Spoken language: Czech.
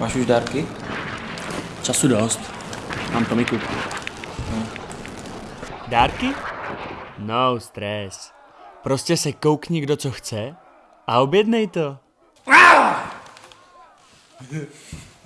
Máš už dárky? Času dost. Mám Tomiku. Dárky? No stres. Prostě se koukni, kdo co chce a objednej to.